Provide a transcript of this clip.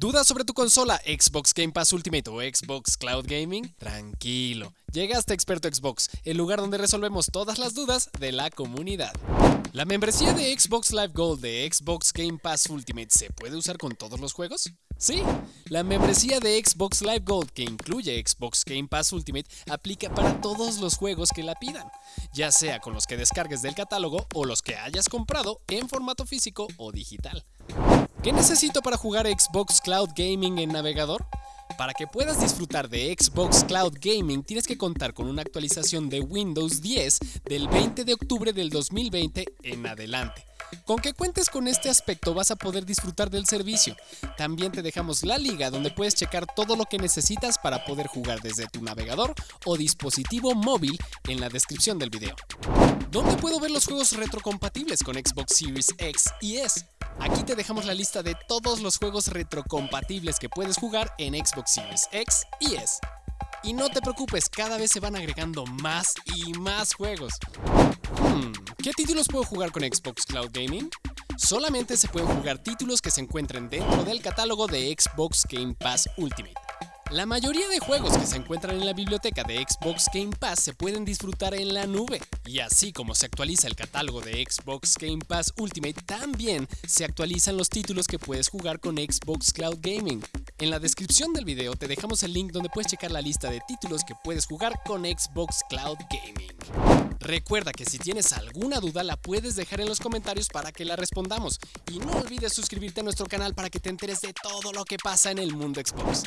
¿Dudas sobre tu consola Xbox Game Pass Ultimate o Xbox Cloud Gaming? Tranquilo, llegaste a Experto Xbox, el lugar donde resolvemos todas las dudas de la comunidad. ¿La membresía de Xbox Live Gold de Xbox Game Pass Ultimate se puede usar con todos los juegos? Sí, la membresía de Xbox Live Gold que incluye Xbox Game Pass Ultimate aplica para todos los juegos que la pidan, ya sea con los que descargues del catálogo o los que hayas comprado en formato físico o digital. ¿Qué necesito para jugar Xbox Cloud Gaming en navegador? Para que puedas disfrutar de Xbox Cloud Gaming tienes que contar con una actualización de Windows 10 del 20 de octubre del 2020 en adelante. Con que cuentes con este aspecto vas a poder disfrutar del servicio. También te dejamos la liga donde puedes checar todo lo que necesitas para poder jugar desde tu navegador o dispositivo móvil en la descripción del video. ¿Dónde puedo ver los juegos retrocompatibles con Xbox Series X y S? Aquí te dejamos la lista de todos los juegos retrocompatibles que puedes jugar en Xbox Series X y S. Y no te preocupes, cada vez se van agregando más y más juegos. Hmm, ¿Qué títulos puedo jugar con Xbox Cloud Gaming? Solamente se pueden jugar títulos que se encuentren dentro del catálogo de Xbox Game Pass Ultimate. La mayoría de juegos que se encuentran en la biblioteca de Xbox Game Pass se pueden disfrutar en la nube, y así como se actualiza el catálogo de Xbox Game Pass Ultimate, también se actualizan los títulos que puedes jugar con Xbox Cloud Gaming. En la descripción del video te dejamos el link donde puedes checar la lista de títulos que puedes jugar con Xbox Cloud Gaming. Recuerda que si tienes alguna duda la puedes dejar en los comentarios para que la respondamos y no olvides suscribirte a nuestro canal para que te enteres de todo lo que pasa en el mundo Xbox.